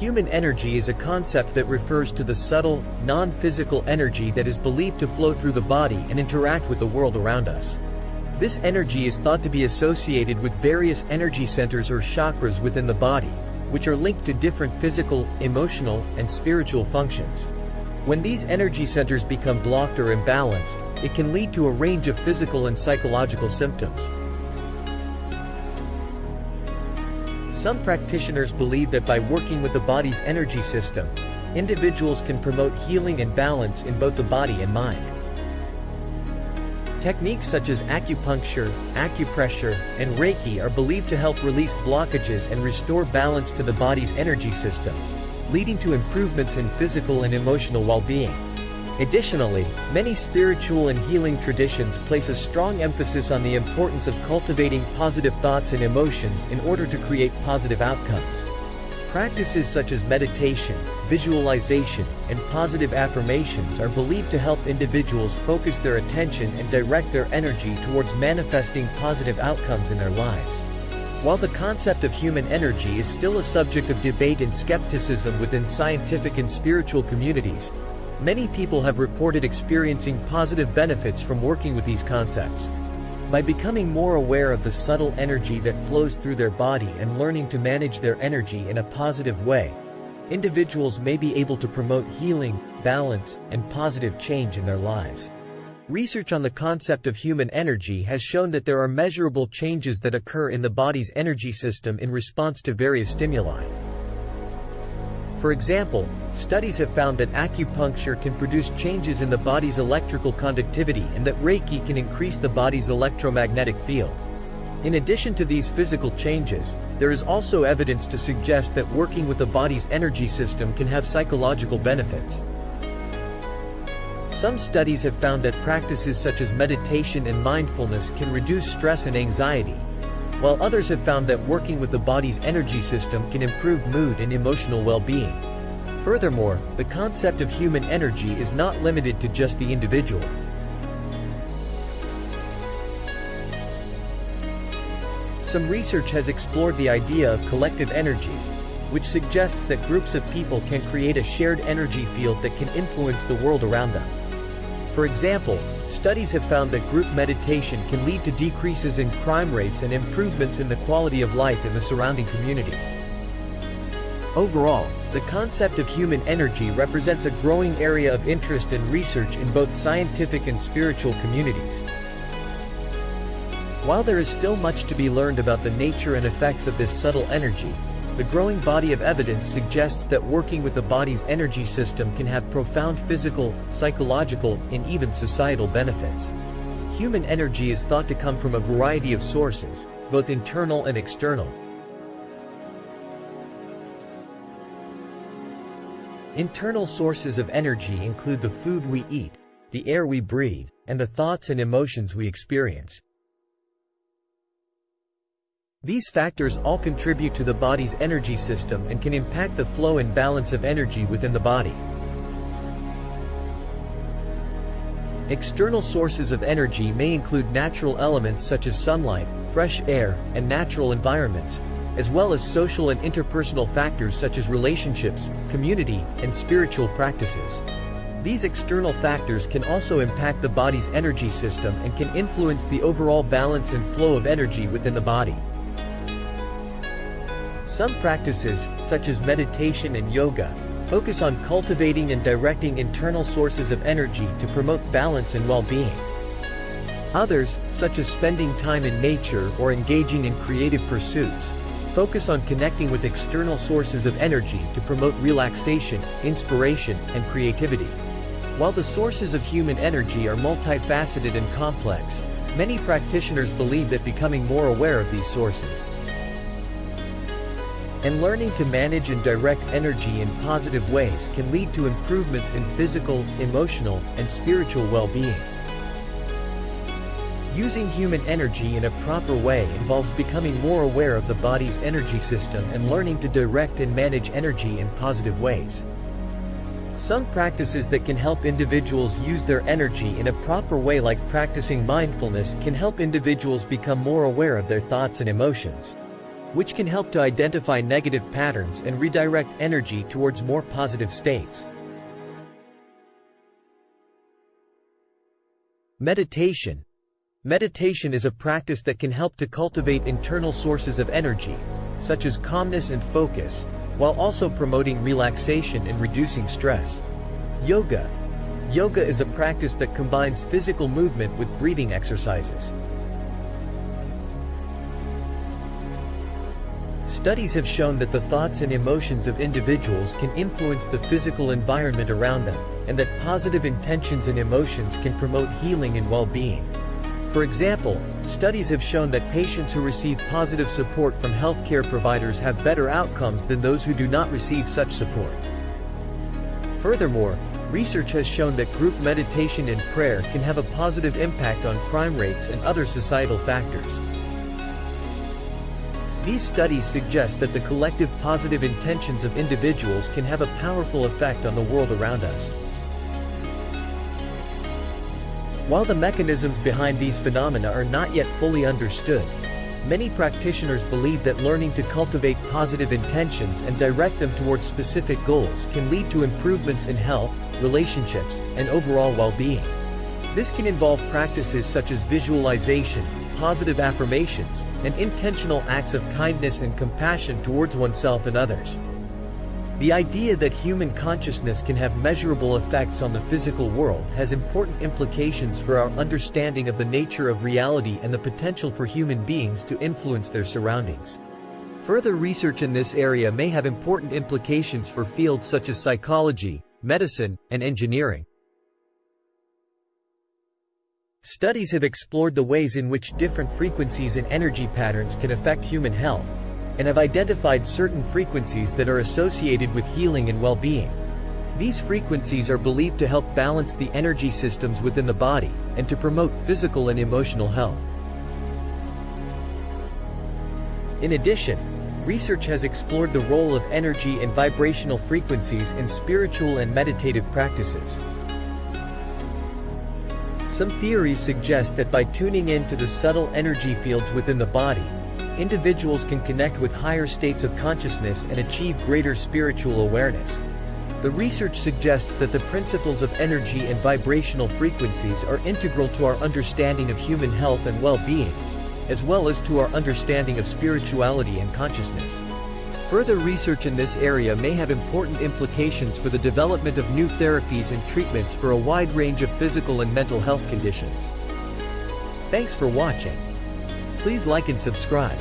Human energy is a concept that refers to the subtle, non-physical energy that is believed to flow through the body and interact with the world around us. This energy is thought to be associated with various energy centers or chakras within the body, which are linked to different physical, emotional, and spiritual functions. When these energy centers become blocked or imbalanced, it can lead to a range of physical and psychological symptoms. Some practitioners believe that by working with the body's energy system, individuals can promote healing and balance in both the body and mind. Techniques such as acupuncture, acupressure, and Reiki are believed to help release blockages and restore balance to the body's energy system, leading to improvements in physical and emotional well-being. Additionally, many spiritual and healing traditions place a strong emphasis on the importance of cultivating positive thoughts and emotions in order to create positive outcomes. Practices such as meditation, visualization, and positive affirmations are believed to help individuals focus their attention and direct their energy towards manifesting positive outcomes in their lives. While the concept of human energy is still a subject of debate and skepticism within scientific and spiritual communities, Many people have reported experiencing positive benefits from working with these concepts. By becoming more aware of the subtle energy that flows through their body and learning to manage their energy in a positive way, individuals may be able to promote healing, balance, and positive change in their lives. Research on the concept of human energy has shown that there are measurable changes that occur in the body's energy system in response to various stimuli. For example, studies have found that acupuncture can produce changes in the body's electrical conductivity and that Reiki can increase the body's electromagnetic field. In addition to these physical changes, there is also evidence to suggest that working with the body's energy system can have psychological benefits. Some studies have found that practices such as meditation and mindfulness can reduce stress and anxiety, while others have found that working with the body's energy system can improve mood and emotional well-being. Furthermore, the concept of human energy is not limited to just the individual. Some research has explored the idea of collective energy, which suggests that groups of people can create a shared energy field that can influence the world around them. For example, Studies have found that group meditation can lead to decreases in crime rates and improvements in the quality of life in the surrounding community. Overall, the concept of human energy represents a growing area of interest and research in both scientific and spiritual communities. While there is still much to be learned about the nature and effects of this subtle energy, the growing body of evidence suggests that working with the body's energy system can have profound physical, psychological, and even societal benefits. Human energy is thought to come from a variety of sources, both internal and external. Internal sources of energy include the food we eat, the air we breathe, and the thoughts and emotions we experience. These factors all contribute to the body's energy system and can impact the flow and balance of energy within the body. External sources of energy may include natural elements such as sunlight, fresh air, and natural environments, as well as social and interpersonal factors such as relationships, community, and spiritual practices. These external factors can also impact the body's energy system and can influence the overall balance and flow of energy within the body. Some practices, such as meditation and yoga, focus on cultivating and directing internal sources of energy to promote balance and well-being. Others, such as spending time in nature or engaging in creative pursuits, focus on connecting with external sources of energy to promote relaxation, inspiration, and creativity. While the sources of human energy are multifaceted and complex, many practitioners believe that becoming more aware of these sources and learning to manage and direct energy in positive ways can lead to improvements in physical, emotional, and spiritual well-being. Using human energy in a proper way involves becoming more aware of the body's energy system and learning to direct and manage energy in positive ways. Some practices that can help individuals use their energy in a proper way like practicing mindfulness can help individuals become more aware of their thoughts and emotions. which can help to identify negative patterns and redirect energy towards more positive states. Meditation. Meditation is a practice that can help to cultivate internal sources of energy, such as calmness and focus, while also promoting relaxation and reducing stress. Yoga. Yoga is a practice that combines physical movement with breathing exercises. Studies have shown that the thoughts and emotions of individuals can influence the physical environment around them, and that positive intentions and emotions can promote healing and well-being. For example, studies have shown that patients who receive positive support from healthcare providers have better outcomes than those who do not receive such support. Furthermore, research has shown that group meditation and prayer can have a positive impact on crime rates and other societal factors. These studies suggest that the collective positive intentions of individuals can have a powerful effect on the world around us. While the mechanisms behind these phenomena are not yet fully understood, many practitioners believe that learning to cultivate positive intentions and direct them towards specific goals can lead to improvements in health, relationships, and overall well-being. This can involve practices such as visualization, positive affirmations, and intentional acts of kindness and compassion towards oneself and others. The idea that human consciousness can have measurable effects on the physical world has important implications for our understanding of the nature of reality and the potential for human beings to influence their surroundings. Further research in this area may have important implications for fields such as psychology, medicine, and engineering. Studies have explored the ways in which different frequencies and energy patterns can affect human health, and have identified certain frequencies that are associated with healing and well-being. These frequencies are believed to help balance the energy systems within the body, and to promote physical and emotional health. In addition, research has explored the role of energy and vibrational frequencies in spiritual and meditative practices. Some theories suggest that by tuning in to the subtle energy fields within the body, individuals can connect with higher states of consciousness and achieve greater spiritual awareness. The research suggests that the principles of energy and vibrational frequencies are integral to our understanding of human health and well-being, as well as to our understanding of spirituality and consciousness. Further research in this area may have important implications for the development of new therapies and treatments for a wide range of physical and mental health conditions. Thanks for watching. Please like and subscribe.